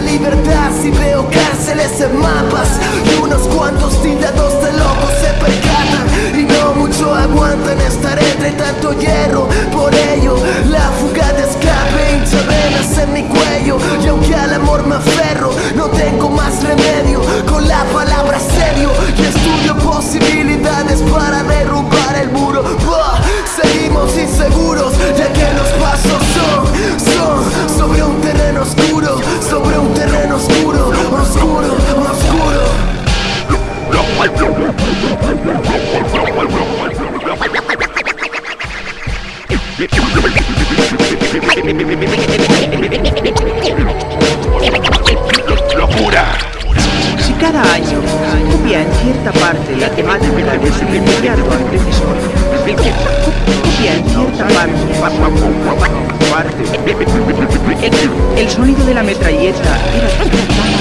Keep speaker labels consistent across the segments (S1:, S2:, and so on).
S1: la libertad si veo cárceles en mapas Y unos cuantos tildados de locos se percatan Y no mucho aguantan estar entre tanto hierro Por ello la fuga de escape hincha venas en mi cuello Y aunque al amor me aferro no tengo más remedio Con la palabra serio y estudio posibilidades para derrumbar el muro. Seguimos inseguros ya que los pasos son, son sobre un terreno oscuro Locura.
S2: Si cada año copia en cierta parte la temática del inmediato antecesor, el, el sonido de la metralleta era tan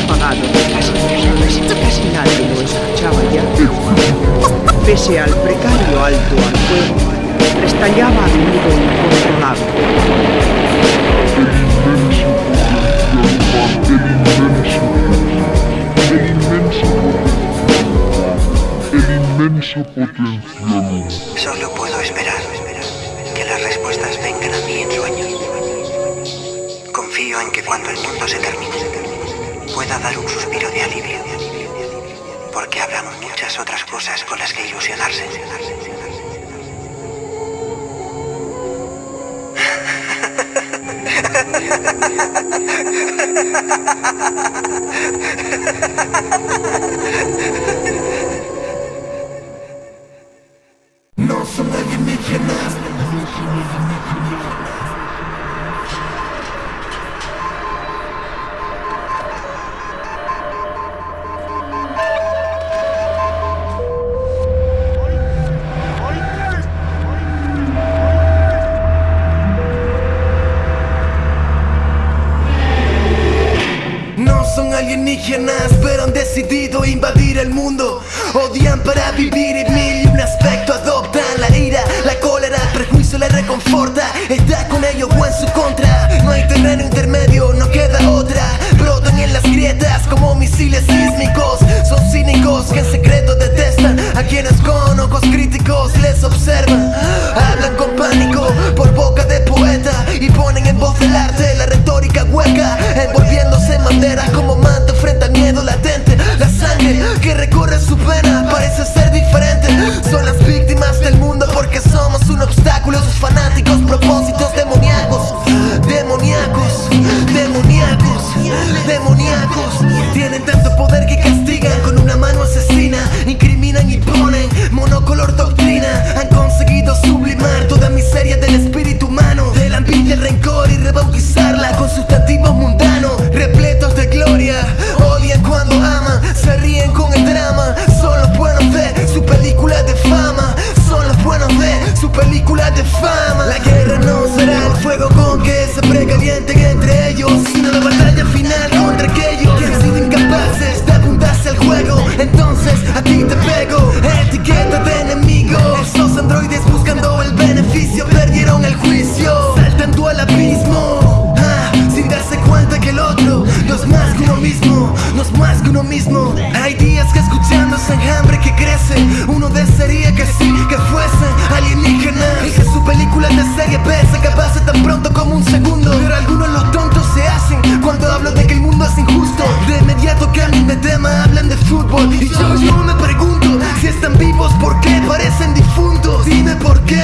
S2: apagado que casi nadie lo escuchaba ya. Pese al precario alto al fuego, restallaba de un incontrolable.
S3: El inmenso potencial. Solo puedo esperar. Confío en que cuando el mundo se termine, pueda dar un suspiro de alivio, porque habrá muchas otras cosas con las que ilusionarse.
S1: No. No Son alienígenas Uno desearía que sí, que fuese alienígenas Y que su película de serie B se acabase tan pronto como un segundo. Pero algunos los tontos se hacen cuando hablo de que el mundo es injusto. De inmediato cambian de tema, hablan de fútbol. Y yo, yo me pregunto si están vivos, ¿por qué parecen difuntos? Dime por qué.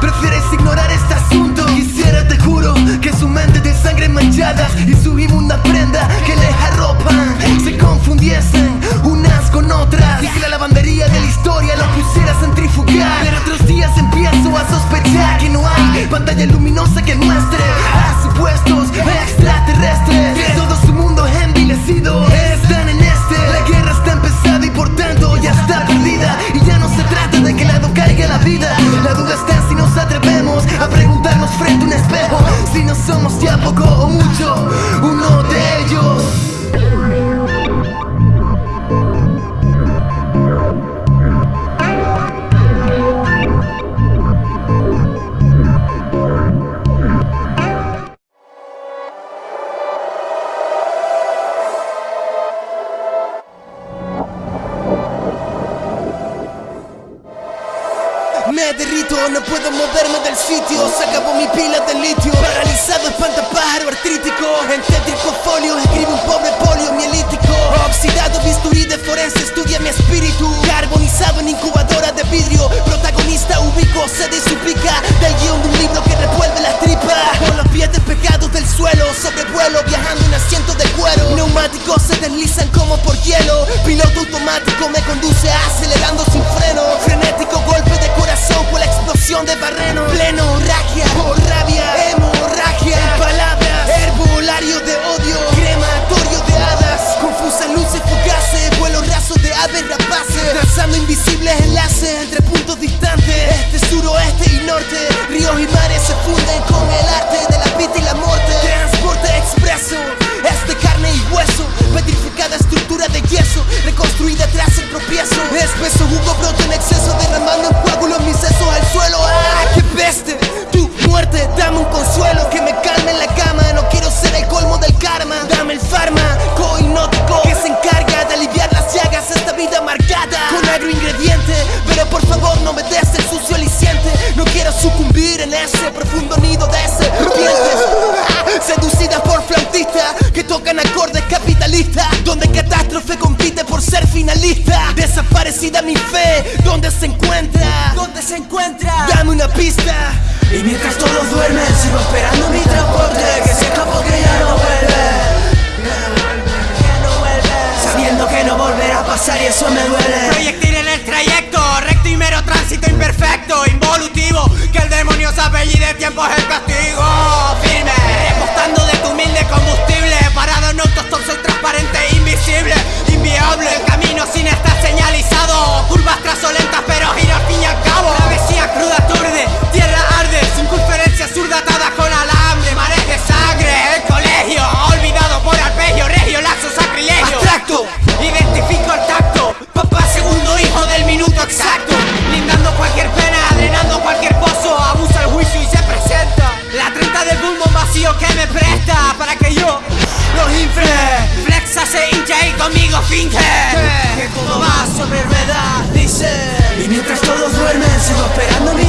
S1: Prefieres ignorar este asunto. Quisiera, te juro, que su mente de sangre manchada Y su inmunda prenda que les arropan Se confundiesen pantalla luminosa que muestre A supuestos extraterrestres. Todo su mundo envilecido están en este. La guerra está empezada y por tanto ya está perdida. Y ya no se trata de que lado caiga la vida. La duda está si nos atrevemos a preguntarnos frente a un espejo. Si no somos ya poco Piloto automático me conduce acelerando sin freno. Frenético golpe de corazón con la explosión de barreno Pleno, ragia, por rabia, hemorragia palabras, herbolario de odio Crematorio de hadas Confusas luces fugaces Vuelo raso de aves rapaces Trazando invisibles enlaces entre puntos distantes Este, suroeste y norte Ríos y mares se funden con el arte de la vida y la muerte. Transporte expreso Es de carne y hueso Petrificada estructura de yeso Reconstruida tras el tropiezo. Espeso jugo broto en exceso Derramando en coágulos mis sesos al suelo. ¡Ah, qué peste! Tu muerte, dame un consuelo Que me calme en la cama. No quiero ser el colmo del karma. Dame el fármaco hipnótico Que se encarga de aliviar las llagas Esta vida marcada. Con agroingrediente Pero por favor no me des el sucio aliciente. No quiero sucumbir en ese profundo Donde catástrofe compite por ser finalista Desaparecida mi fe ¿Dónde se encuentra? ¿Dónde se encuentra? Dame una pista
S4: Y mientras todos duermen sigo esperando mi transporte Que se escapó que ya no vuelve Sabiendo que no volverá a pasar y eso me duele
S5: Proyectil en el trayecto, recto y mero tránsito imperfecto, involutivo. Que el demonio se apellide, tiempo es el castigo. Firme, repostando de tu humilde combustible. Parado en autostop, soy transparente, invisible, inviable. El camino sin estar señalizado. Curvas trasolentas, pero giro al fin y al cabo. Travesía cruda, turde, tierra arde. Sin conferencia zurda atada con alambre. Mares de sangre, el colegio. Olvidado por arpegio, regio, lazo, sacrilegio.
S1: Abstracto.
S5: Identifico el tacto, papá segundo hijo del minuto exacto, finge que todo va sobre ruedas, dice.
S4: Y mientras todos duermen sigo esperando mi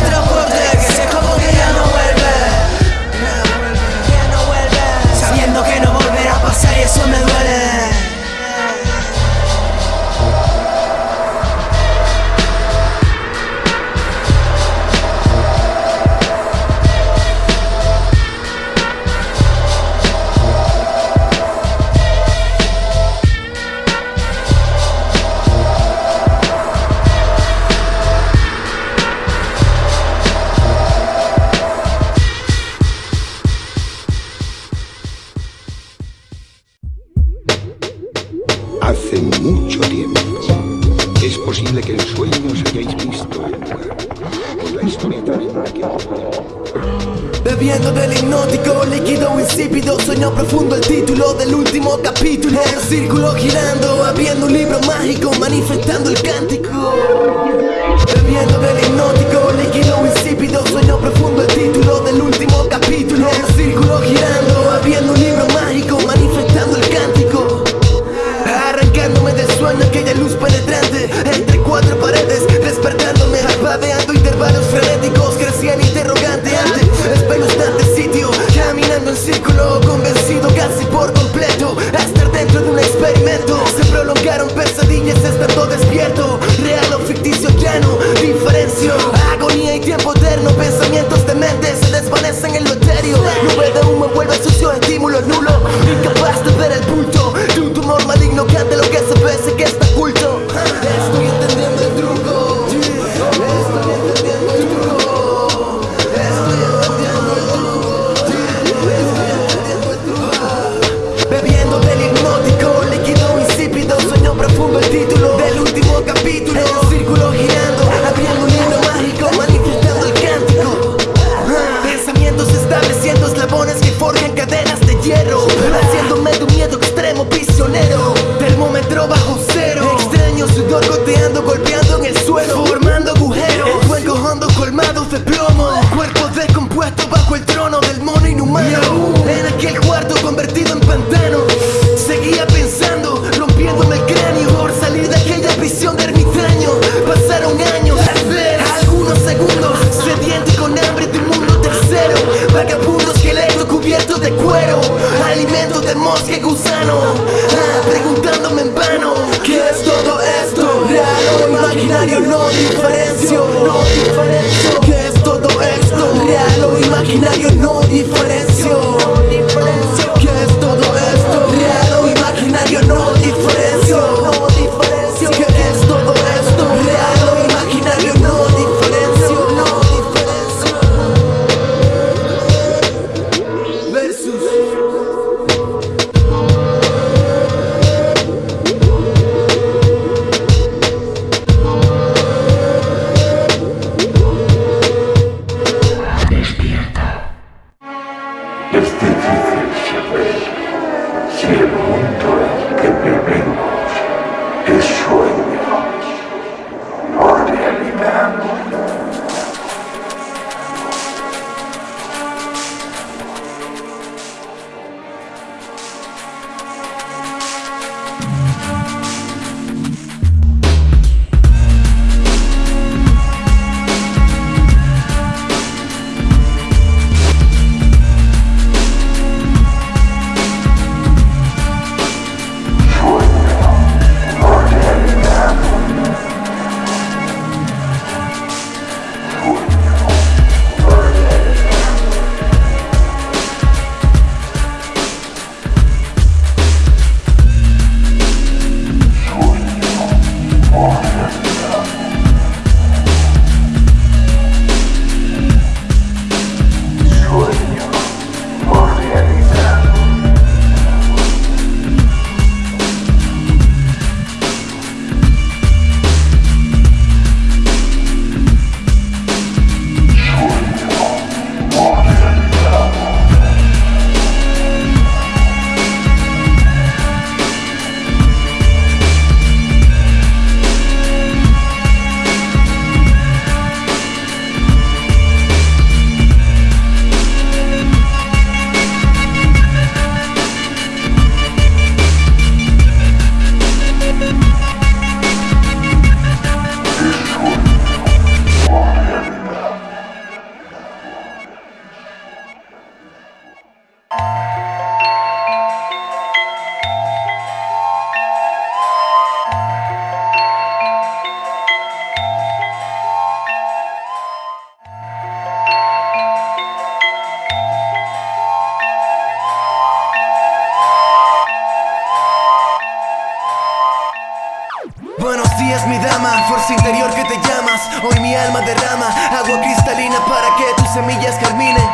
S1: interior que te llamas. Hoy mi alma derrama agua cristalina para que tus semillas germinen.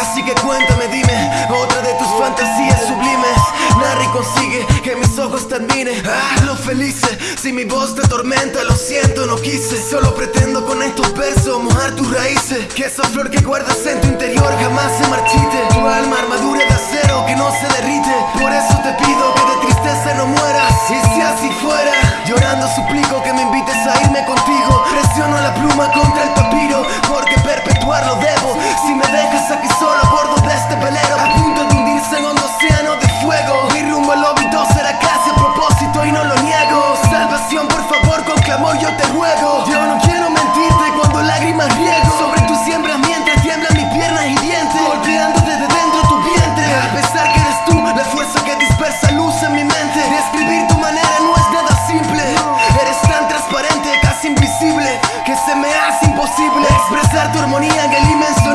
S1: Así que cuéntame, dime, otra de tus fantasías sublimes Y consigue que mis ojos te admiren Ah, lo felices, si mi voz te atormenta Lo siento, no quise. Solo pretendo con estos versos mojar tus raíces. Que esa flor que guardas en tu interior jamás se marchite. Tu alma armadura de acero que no se derrite. Por eso te pido que de tristeza no mueras. Y si así fuera Llorando suplico que me invites a irme contigo. Presiono la pluma contra el papiro Porque perpetuarlo debo. Si me dejas aquí solo a bordo de este velero. A punto de hundirse en hondo océano de fuego Rumbo al óbito será casi a propósito y no lo niego. Salvación por favor con clamor yo te ruego. Yo no quiero mentirte cuando lágrimas riego. Sobre tus siembras mientras tiemblan mis piernas y dientes. Golpeando desde dentro tu vientre. A pesar que eres tú la fuerza que dispersa luz en mi mente. Describir tu manera no es nada simple. Eres tan transparente, casi invisible Que se me hace imposible. Expresar tu armonía en el inmenso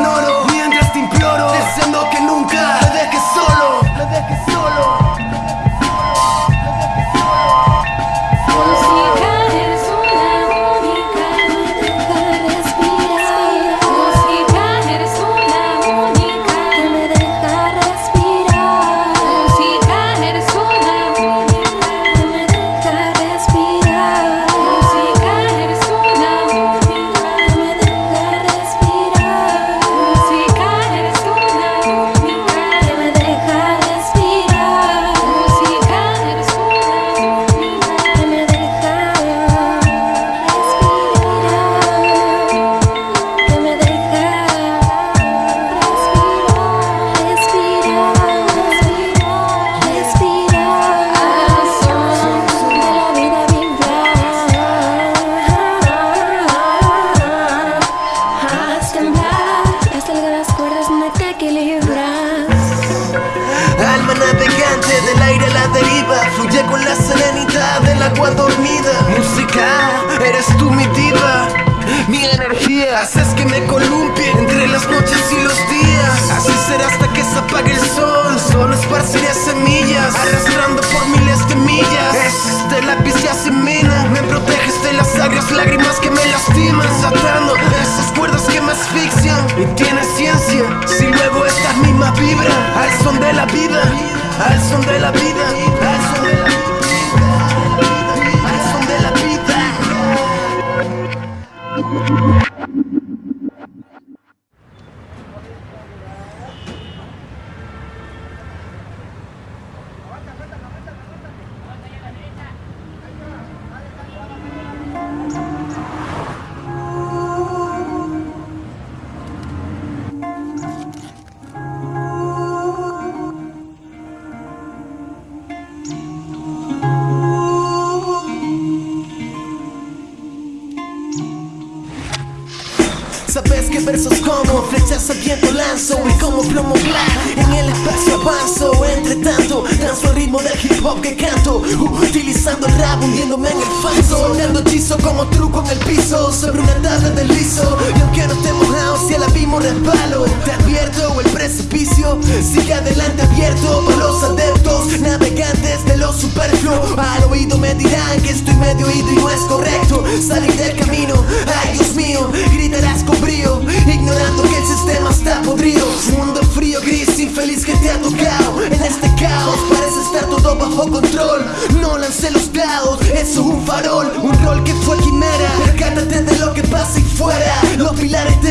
S1: abismo resbalo Te advierto, el precipicio Sigue adelante abierto para los adeptos Navegantes de lo superfluo. Al oído me dirán que estoy medio oído y no es correcto Salir del camino, ay Dios mío Gritarás con brío Ignorando que el sistema está podrido. Mundo frío, gris, infeliz que te ha tocado. En este caos parece estar todo bajo control. No lance los dados, eso es un farol Un rol que fue quimera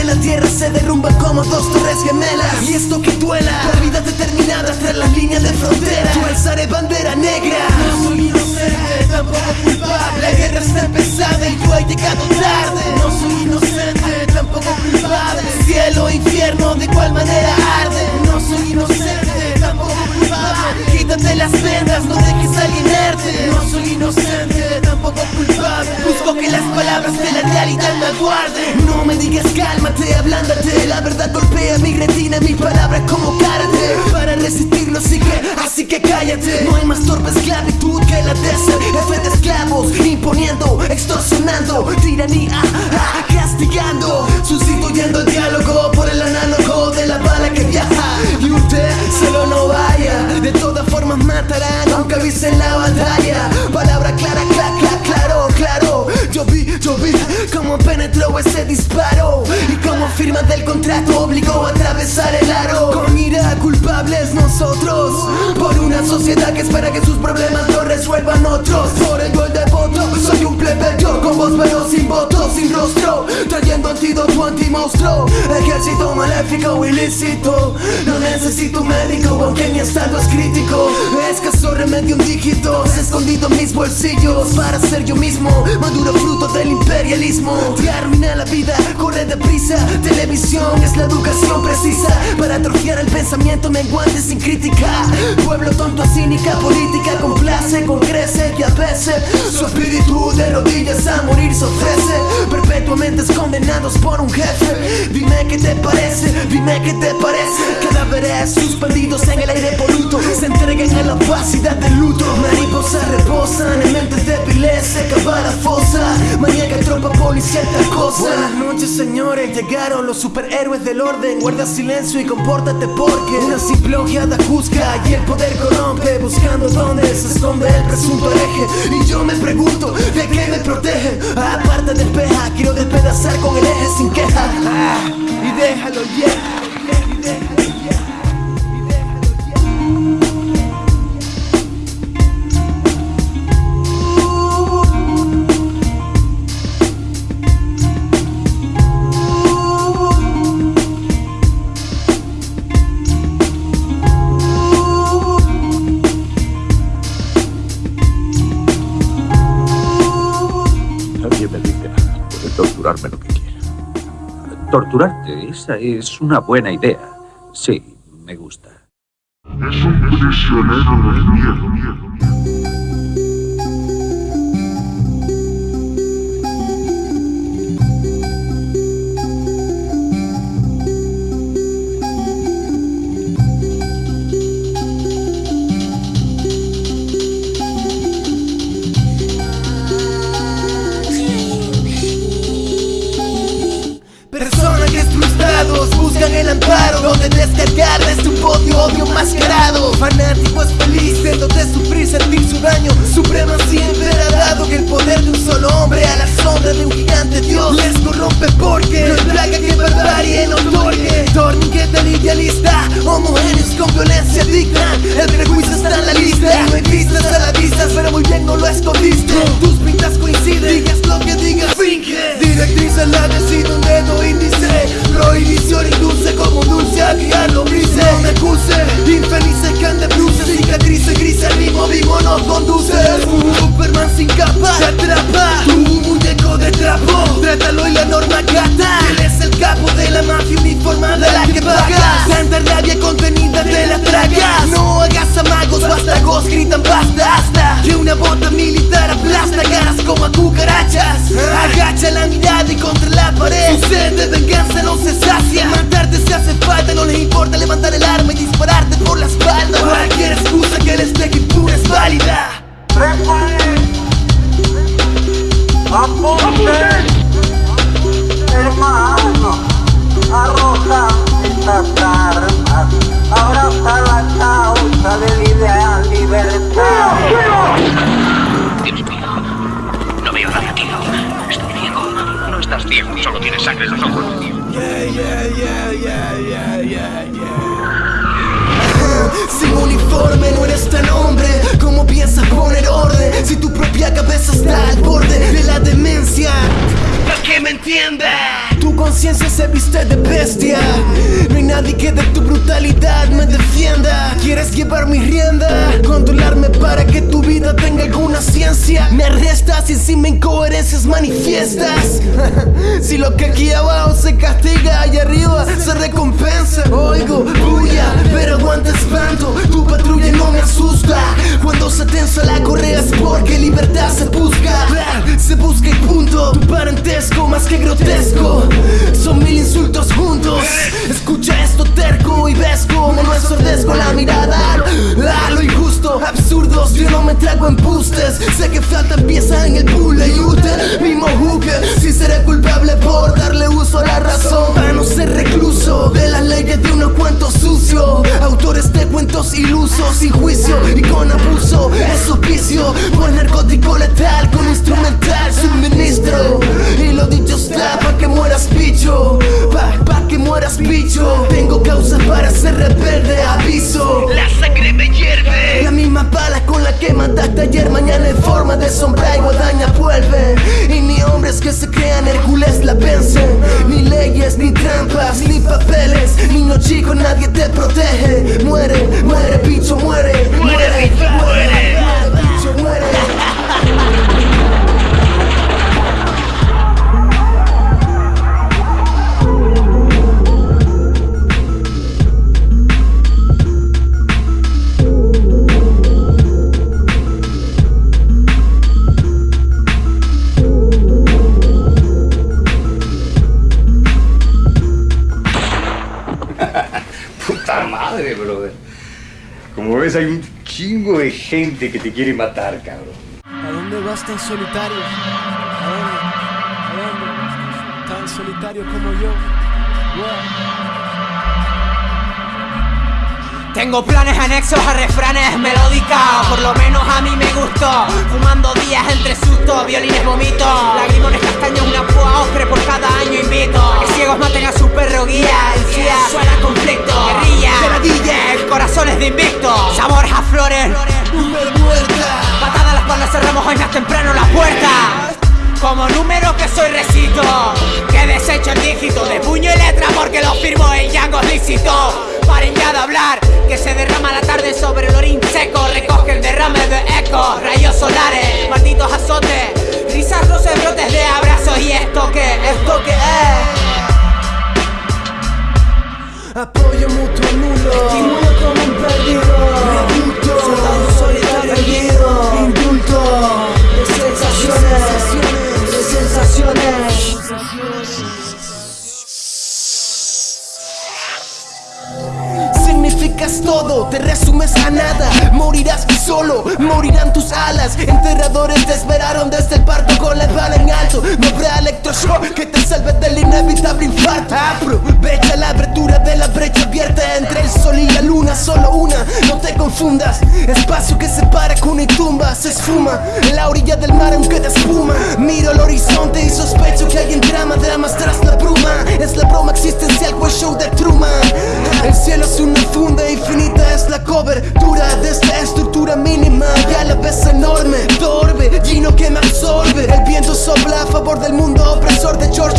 S1: la tierra se derrumban como dos torres gemelas. Y esto que duela Por vida determinada tras las líneas de frontera. Yo alzaré bandera negra. No soy inocente, tampoco culpable. La guerra está empezada y tú has llegado tarde. No soy inocente, tampoco culpable. Cielo, infierno, de cuál manera arde No soy inocente, las vendas, no dejes a alguien inerte. No soy inocente, tampoco culpable. Busco que las palabras de la realidad me aguarden. No me digas cálmate, ablándate. La verdad golpea mi retina, mis palabras como karate Para resistirlo así que, así que cállate. No hay más torpe esclavitud que la de ser F de esclavos. Imponiendo, extorsionando Tiranía, ah, castigando. Sustituyendo el diálogo por el análogo de la bala que viaja. Y usted solo no todas aunque avisen la batalla. Palabra clara, cómo penetró ese disparo Y cómo firma del contrato obligó a atravesar el aro. Con ira culpables nosotros Por una sociedad que espera que sus problemas lo resuelvan otros. Por el devoto soy un plebeyo Con voz pero sin voto, sin rostro Trayendo antídoto anti-monstruo. Ejército maléfico ilícito. No necesito un médico aunque mi estado es crítico. Escaso remedio un dígito Escondido en mis bolsillos Para ser yo mismo Maduro fruto del imperialismo Te arruina la vida, corre deprisa. Televisión es la educación precisa. Para atrofiar el pensamiento menguante sin crítica. Pueblo tonto, cínica, política Complace, concrece y a veces Su espíritu de rodillas a morir se ofrece. Perpetuamente condenados por un jefe. Dime qué te parece, dime qué te parece. Cadáveres suspendidos en el aire poluto. Se entregan a la opacidad del luto. Mariposas reposan en mentes débiles Se acaba la fosa. Maníaca tropa policial tal cosa Buenas noches señores, llegaron los superhéroes del orden. Guarda silencio y compórtate porque Una simple ojeada juzga y el poder corrompe Buscando dónde se esconde el presunto hereje Y yo me pregunto, ¿de qué me protege? Aparte despeja, quiero despedazar con el eje sin queja. Ah, Y déjalo ya
S6: Torturarte, esa es una buena idea. Sí, me gusta.
S7: Es un prisionero del miedo.
S1: Tratando de descargar desde un podio odio mascarado. Fanático es feliz viéndote sufrir, sentir su daño Suprema siempre ha dado que el poder de un solo hombre A la sombra de un gigante dios les corrompe porque No hay plaga que barbarie no otorgue Torniquete el idealista Homogéneos con violencia digna. El prejuicio está en la lista No hay vistas a la vista pero muy bien no lo escondiste. Tus pintas coinciden, digas lo que digas, finge Directriz lado, sido un dedo índice. Prohibición induce como un dulce a criar lombrices No me acuse, infelices que han de bruces Cicatrices grises, ritmo vivo no conduce. Superman sin capa, te atrapa. Tu muñeco de trapo, trátalo y la norma cata Él es el capo de la mafia uniformada la que pagas Tanta rabia contenida te la tragas. No hagas amagos, vástagos, gritan basta hasta. Que una bota militar aplasta caras como a cucarachas. Agacha la y contra la pared. Su sed de venganza no se sacia. Matarte se hace falta, no les importa levantar el arma y dispararte por la espalda. Cualquier excusa que les deje impune es válida.
S8: Hermano, arroja estas armas, abraza la causa del ideal libertad.
S6: Estás solo tienes sangre en los ojos.
S1: Sin uniforme no eres tan hombre ¿Cómo piensas poner orden? Si tu propia cabeza está al borde de la demencia ¿Para que me entienda? Tu conciencia se viste de bestia ¿Quieres llevar mi rienda? Controlarme para que tu vida tenga alguna ciencia. Me arrestas y me incoherencias manifiestas. Si lo que aquí abajo se castiga Allá arriba se recompensa. Oigo, bulla, pero aguanta espanto. Tu patrulla no me asusta. Cuando se tensa la correa es porque libertad se busca. Se busca y punto Tu parentesco más que grotesco. Son mil insultos juntos. Escucha esto terco y ves como no es sordesco la mirada A lo injusto, absurdos Yo no me trago embustes. Sé que faltan piezas en el puzzle y usted mismo juzgue Si seré culpable por darle uso a la razón. Para no ser recluso de las leyes de unos cuentos sucios. Autores de cuentos ilusos sin juicio y con abuso. Es auspicio por narcótico letal con instrumental suministro. Y lo dicho está pa' que mueras bicho. Pa, que mueras bicho. Tengo causas para ser rebelde, aviso sangre me hierve. La misma bala con la que mataste ayer Mañana en forma de sombra y guadaña vuelve. Y ni hombres que se crean Hércules la vencen Ni leyes, ni trampas, ni papeles. Niño chico, nadie te protege. Muere, muere, bicho, muere Muere, muere, muere,
S9: ves, hay un chingo de gente que te quiere matar, cabrón.
S4: ¿A dónde vas tan solitario? ¿A dónde? ¿A dónde? Tan solitario como yo.
S5: Tengo planes anexos a refranes melódicas. Por lo menos a mí me gustó. Fumando días entre sustos, violines vomito Lagrimones castaños, una púa ocre por cada año invito. Que ciegos maten a su perro guía. El CIA suena conflicto Guerrilla, corazones de invicto. Sabor a flores, Patada a las palmas cerramos hoy más temprano la puerta como número que soy recito Que desecho el dígito de puño y letra Porque lo firmo en Django lícito Paren ya de hablar Que se derrama la tarde sobre el orín seco. Recoge el derrame de eco Rayos solares, malditos azotes Risas, roces, brotes de abrazos Y esto que, esto que es.
S1: Apoyo mutuo nulo Estimulo como un perdido eres todo, te resumes a nada. Morirás tú solo, morirán tus alas. Enterradores te esperaron desde el parto con la espalda en alto. No habrá electroshock que te salve del inevitable infarto. Aprovecha la abertura de la brecha abierta Entre el sol y la luna, solo una, no te confundas Espacio que separa cuna y tumba Se esfuma. En la orilla del mar aunque te espuma. Miro el horizonte y sospecho que hay en drama Dramas tras la bruma. Es la broma existencial, pues show de Truman. El cielo es una funda y infinita Es la cobertura de esta estructura mínima Y a la vez enorme. Torbe, Gino que me absorbe. El viento sopla a favor del mundo opresor. De George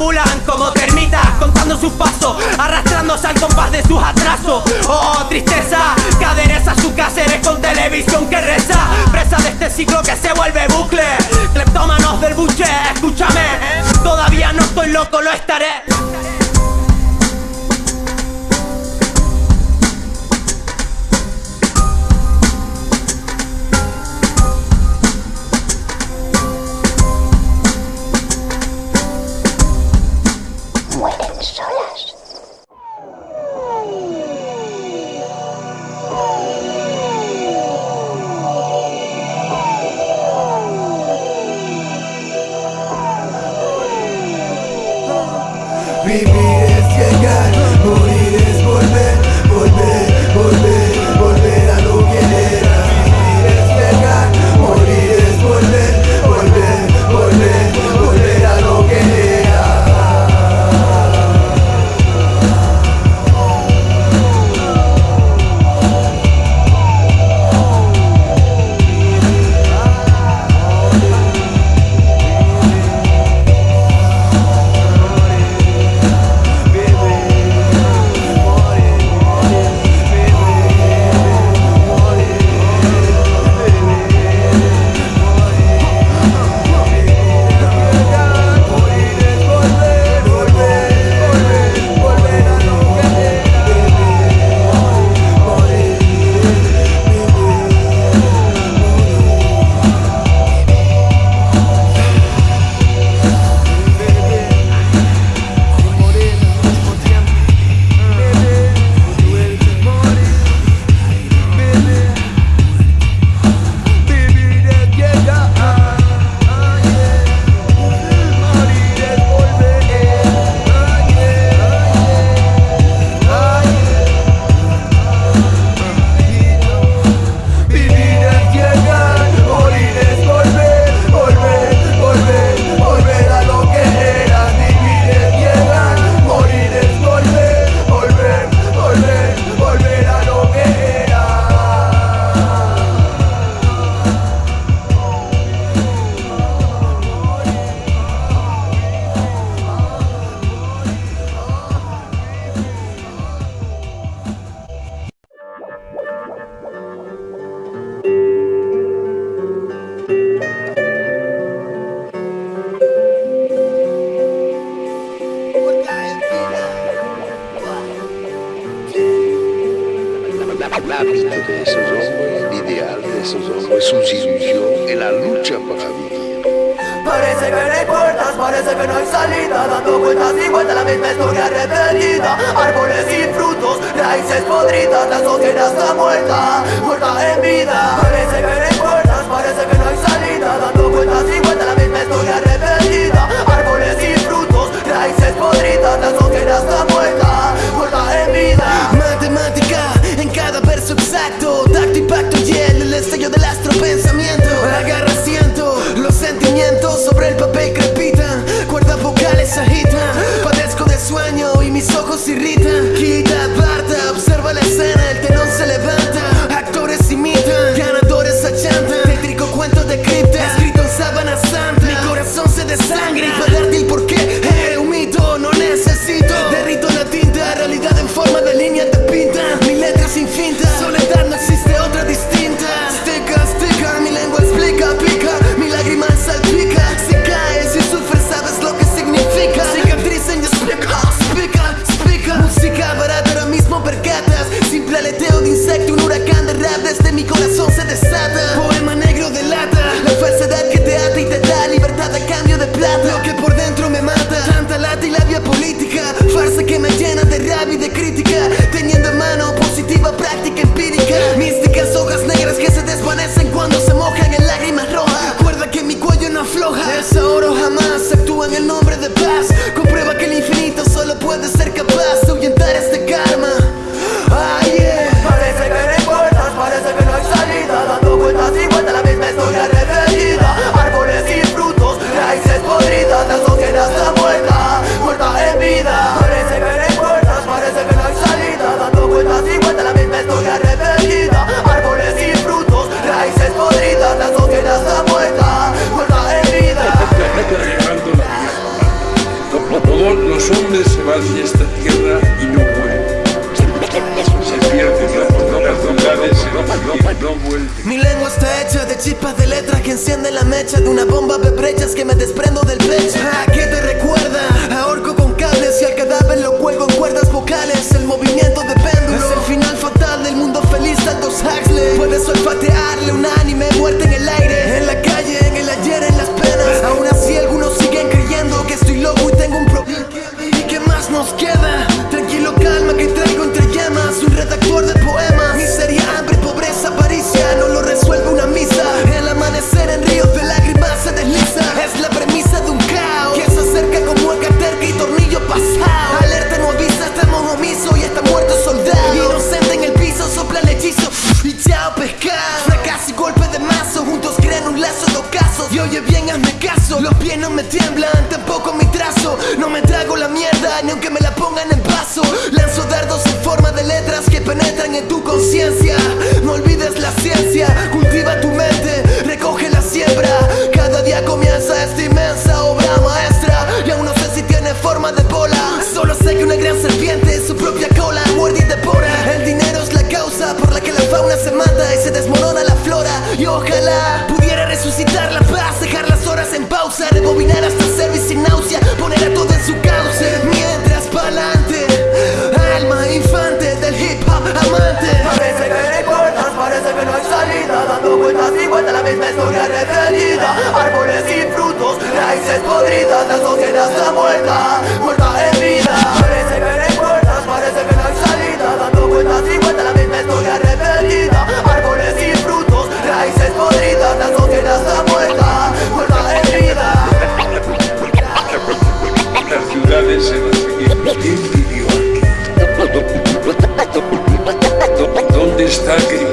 S5: deambulan como termitas Contando sus pasos, arrastrándose al compás de sus atrasos. Oh, tristeza, que adereza su caseres con televisión que reza. Presa de este ciclo que se vuelve bucle. Cleptómanos del buche, escúchame. Todavía no estoy loco, lo estaré
S10: esos hombres, sus ilusiones, la lucha para vivir.
S1: Parece que no hay puertas, parece que no hay salida. Dando vueltas y vueltas la misma historia repetida. Árboles sin frutos, raíces podridas La sociedad está muerta, muerta en vida. Parece que no hay puertas, parece que no hay salida. Dando vueltas y vueltas la misma historia repetida. Árboles sin frutos, raíces podridas La sociedad está muerta, muerta en vida. Matemática en cada verso exacto. Tacto, impacto y en el estallo del astro pensamiento. Agarra siento los sentimientos sobre el papel crepitan Cuerdas vocales agitan Padezco de sueño y mis ojos irritan. Quita, aparta, observa la escena El telón se levanta, actores imitan Ganadores achantan, tétrico cuento de cripta Escrito en sábana santa, mi corazón se desangra Y para darte el porqué, un
S11: mito, no necesito. Derrito la tinta, realidad en forma de línea te pinta. Mi letra sin finta no existe otra distinta. Sticker, sticker, mi lengua explica, pica
S1: Mi lágrima salpica. Si caes y sufres sabes lo que significa. Cicatriz en explica, explica, explica Música barata ahora mismo percatas. Simple aleteo de insecto, un huracán de rap Desde mi corazón se desata. Poema negro de lata. La falsedad que te ata y te da libertad a cambio de plata. Lo que por dentro me mata. Tanta lata y labia política. Farsa que me llena de rabia y de crítica. Místicas hojas negras que se desvanecen cuando se mojan en lágrimas rojas. Recuerda que mi cuello no afloja. El oro jamás actúa en el nombre de paz Comprueba que el infinito solo puede ser capaz de ahuyentar de esta tierra y no. Se las, no. Mi lengua está hecha de chispas de letras que encienden la mecha de una bomba de brechas que me desprendo del pecho. ¿A qué te recuerda? Ahorco con cables y al cadáver lo cuelgo en cuerdas vocales. El movimiento de péndulo es el final fatal del mundo feliz de Aldous Huxley. Puedes olfatearle un anime muerte en el aire, en la nos queda? Oye bien, hazme caso. Los pies no me tiemblan, tampoco mi trazo. No me trago la mierda, ni aunque me la pongan en vaso. Lanzo dardos en forma de letras que penetran en tu conciencia. No olvides la ciencia, cultiva tu mente, recoge la siembra. Cada día comienza esta inmensa obra maestra. Y aún no sé si tiene forma de bola. Solo sé que una gran serpiente, su propia cola, muerde y devora. El dinero es la causa por la que la fauna se mata y se desmorona la flora. Y ojalá resucitar la paz, dejar las horas en pausa, rebobinar hasta servir sin náusea, poner a todo en su cauce. Mientras pa'lante, alma infante del hip hop amante. Parece que no hay puertas, parece que no hay salida, dando vueltas y vueltas la misma historia repetida. Árboles sin frutos, raíces podridas, la sociedad está muerta, muerta en vida. Parece que no hay puertas, parece que no hay salida, dando vueltas y vueltas la misma historia repetida.
S11: ¿Dónde está aquel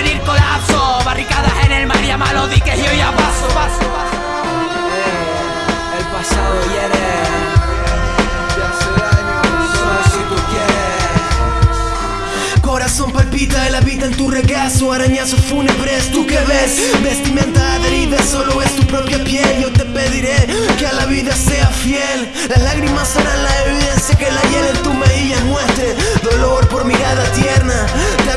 S5: porvenir colapso. Barricadas en el mar y a malo diques y yo ya paso, paso, paso.
S4: El pasado hiere.
S1: Corazón palpita la vida en tu regazo Arañazos fúnebres, ¿tú qué ves? Vestimenta adherida, solo es tu propia piel Yo te pediré que a la vida sea fiel Las lágrimas serán la evidencia que la hiel en tu mejilla muestre Dolor por mirada tierna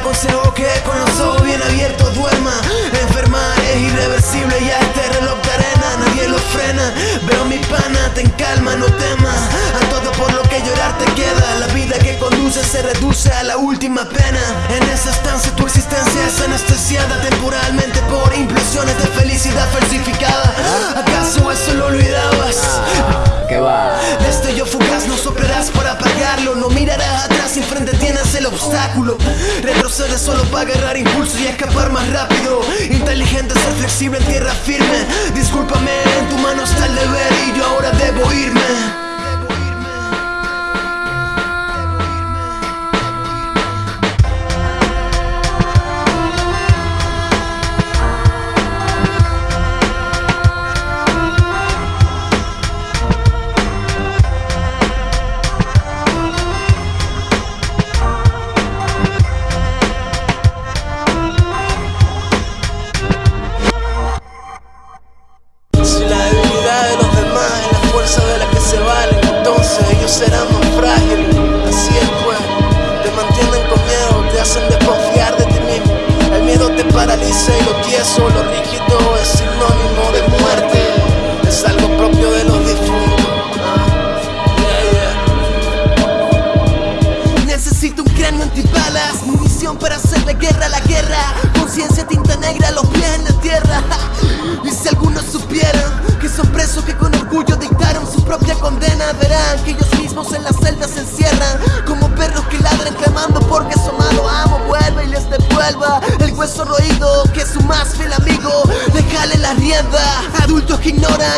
S1: aconsejo que con los ojos bien abiertos duerma. Enfermar es irreversible, ya este reloj de arena Nadie lo frena, veo mi pana, ten calma, no temas. A todo por lo que llorar te queda. La vida que conduce se reduce a la última pena. En esa estancia tu existencia es anestesiada temporalmente por implosiones de felicidad falsificada. ¿Acaso eso lo olvidabas?
S4: ¿Qué va?
S1: Destello fugaz no soplarás para apagarlo. No mirarás atrás y enfrente tienes el obstáculo Retrocede solo para agarrar impulso y escapar más rápido. Inteligente, ser flexible en tierra firme. Discúlpame, en tu mano está el deber y yo ahora debo irme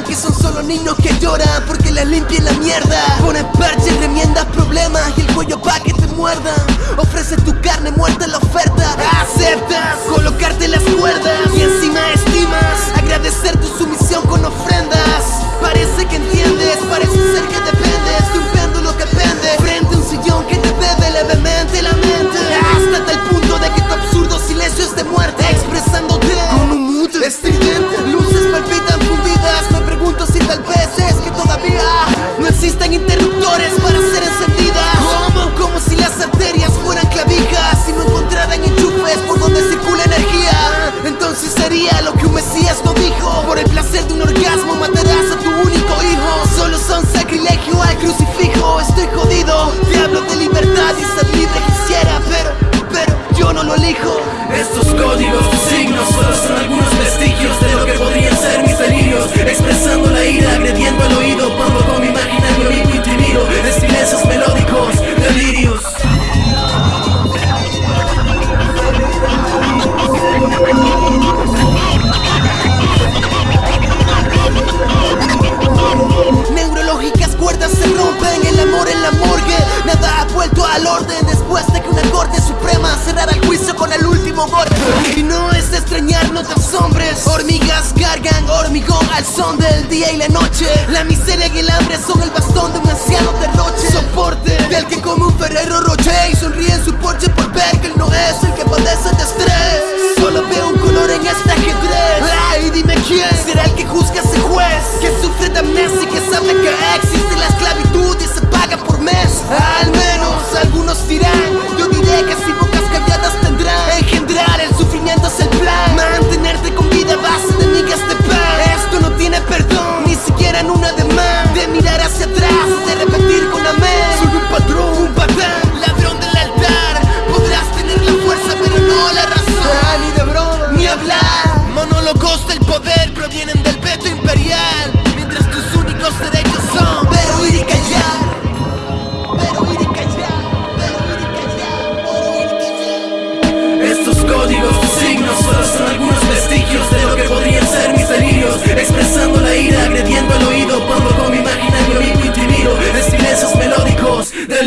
S12: que
S1: son solo niños que lloran porque les limpien la mierda. Ponen parches, remiendas problemas y el cuello pa' que te muerdan. Ofrece tu carne muerta en la oferta. Aceptas colocarte las cuerdas y encima estimas agradecer tu sumisión con ofrendas. Después de que una corte suprema cerrara el juicio con el último golpe. Y no es de extrañar, no te asombres. Hormigas cargan hormigón al son del día y la noche. La miseria y el hambre son el bastón de un anciano derroche. Soporte del que come un Ferrero Rocher y sonríe en su porche por ver que él no es el que padece de estrés. Solo veo un color en este ajedrez. Ay, dime quién será el que juzga a ese juez que sufre de amnesia y que sabe que existe la esclavitud y se paga por mes. Al menos algunos dirán Yo diré que si bocas
S4: calladas tendrán Engendrar el
S1: sufrimiento es el plan. Mantenerte con vida a base de migas de Se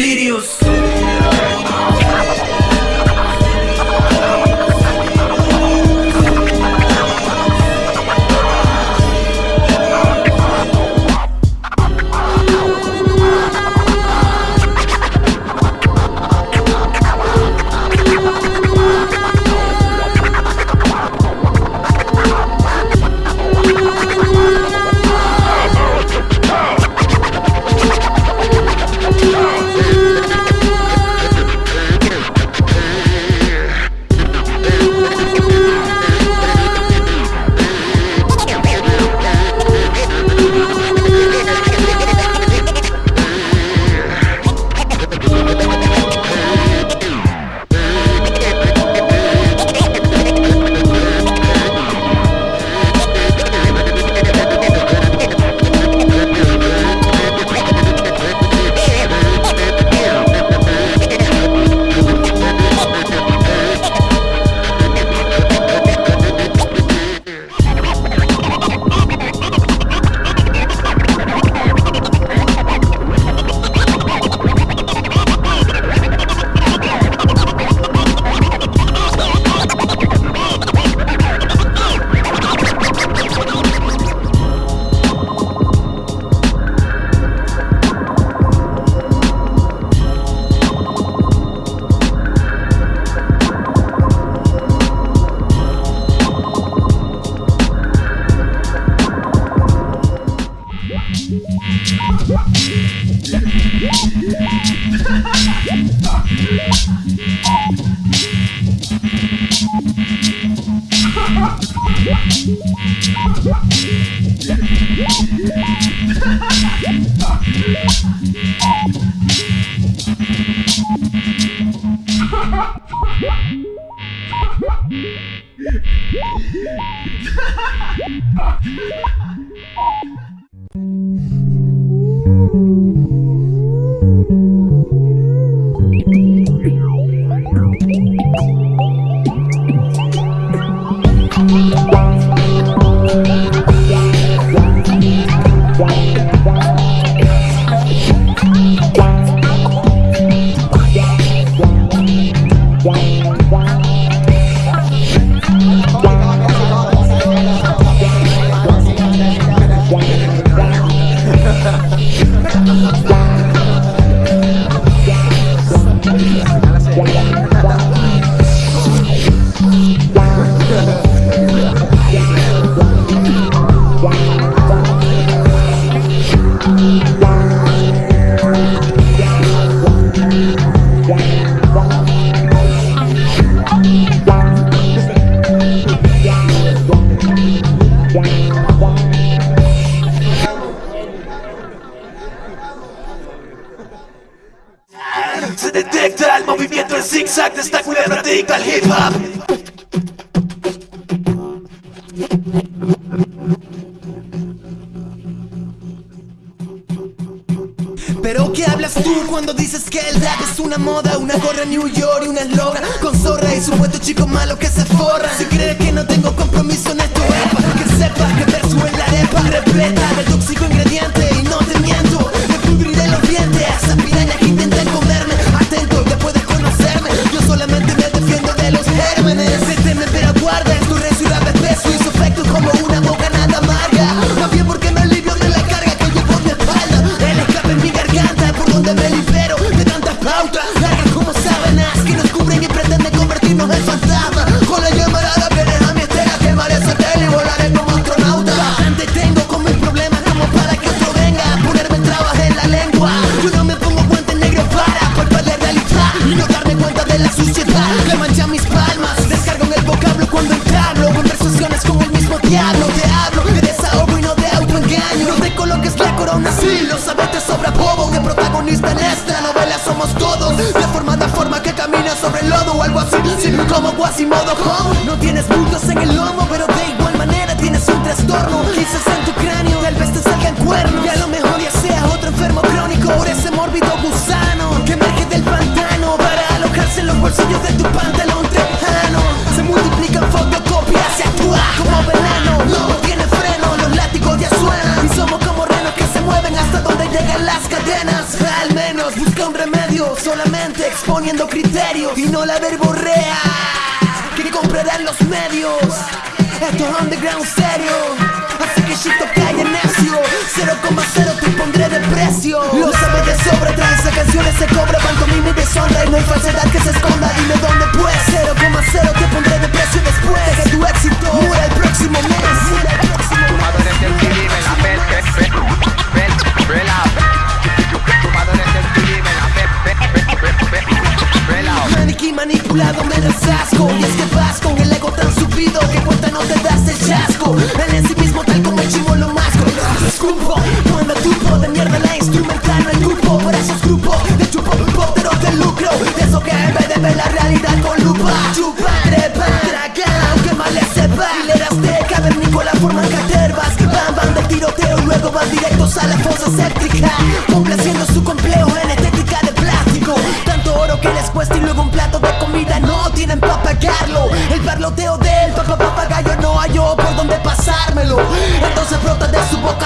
S1: no hay falsedad que se esconda. Dime dónde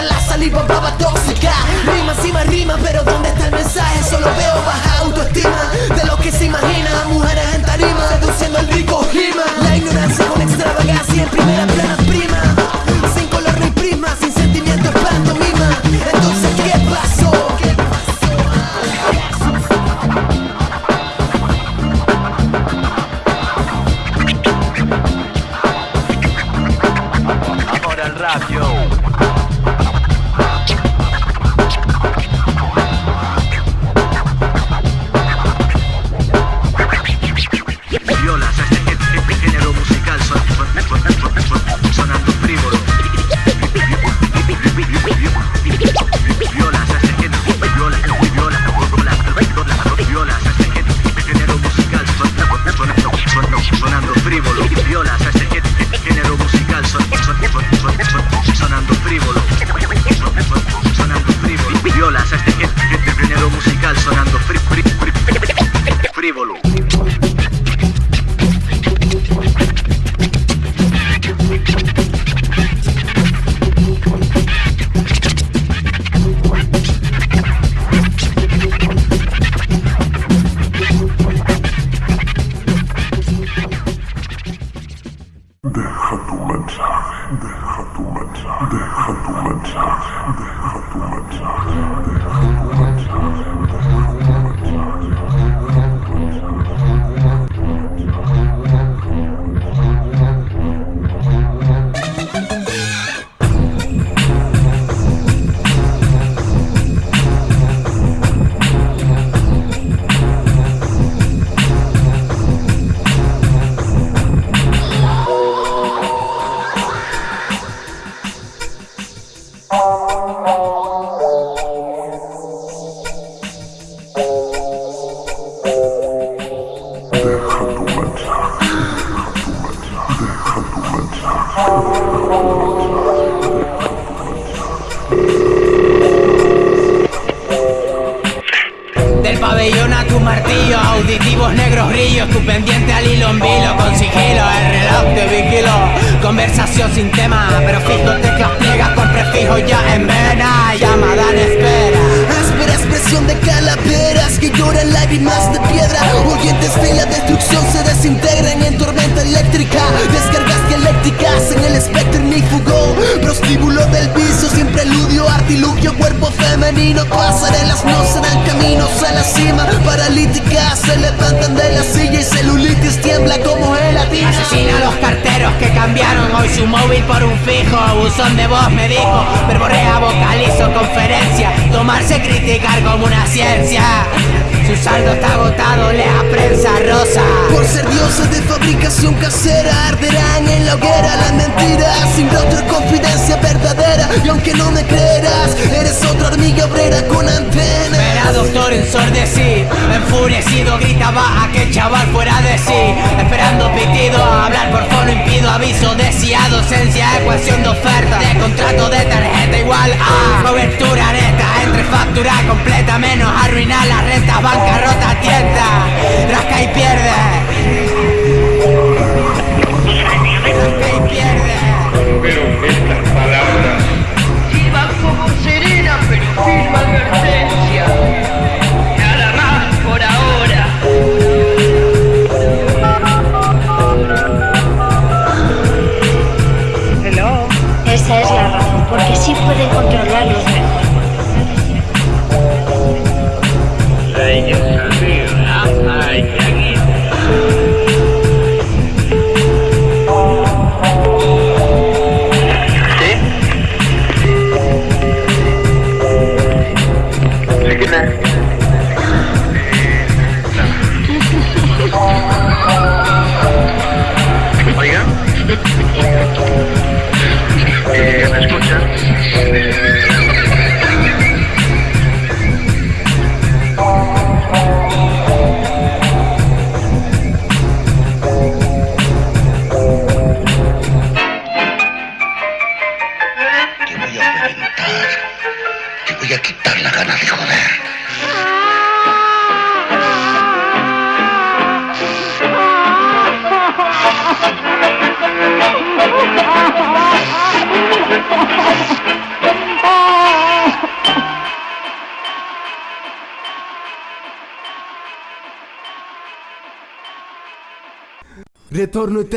S1: La saliva baba tóxica. Rima encima rima, pero ¿dónde está el mensaje? Solo veo baja autoestima De lo que se imagina, mujeres en tarima Reduciendo el rico rima La ignorancia con extravagancia en primera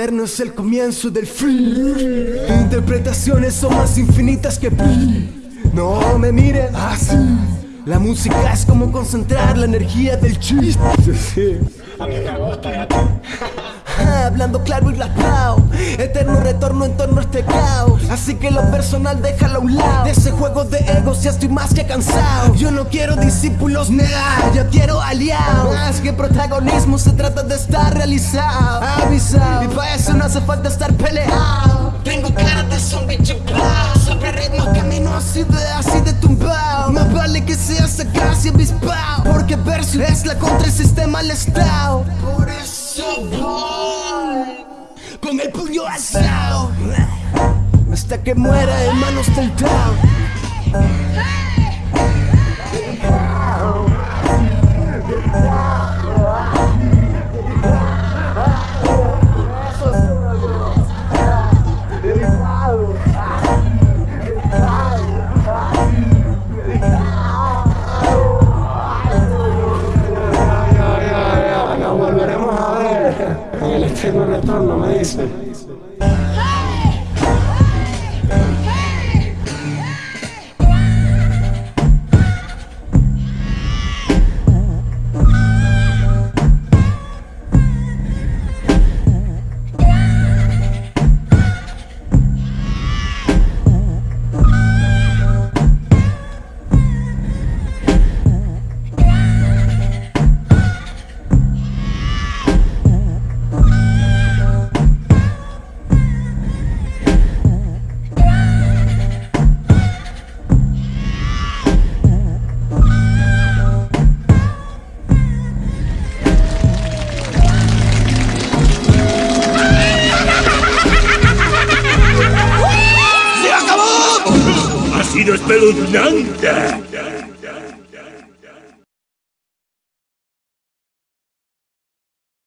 S1: eterno es el comienzo del fin. Interpretaciones son más infinitas que pi. No me mires así. La música es como concentrar la energía del chiste.
S13: A mí me gusta y a ti.
S1: Hablando claro y raspado Eterno retorno en torno a este caos. Así que lo personal déjalo a un lado. De ese juego de egos ya estoy más que cansado. Yo no quiero discípulos negar Yo quiero aliados. Más que protagonismo se trata de estar realizado. Avisado. Y para eso no hace falta estar peleado. Tengo cara de zombie chupado Sobre ritmos camino así de así de tumbado Más vale que sea sagaz y avispado Porque verso es la contra el sistema al estado. Por eso voy con el puño alzado. Hasta que muera en manos del
S13: retorno, me dice.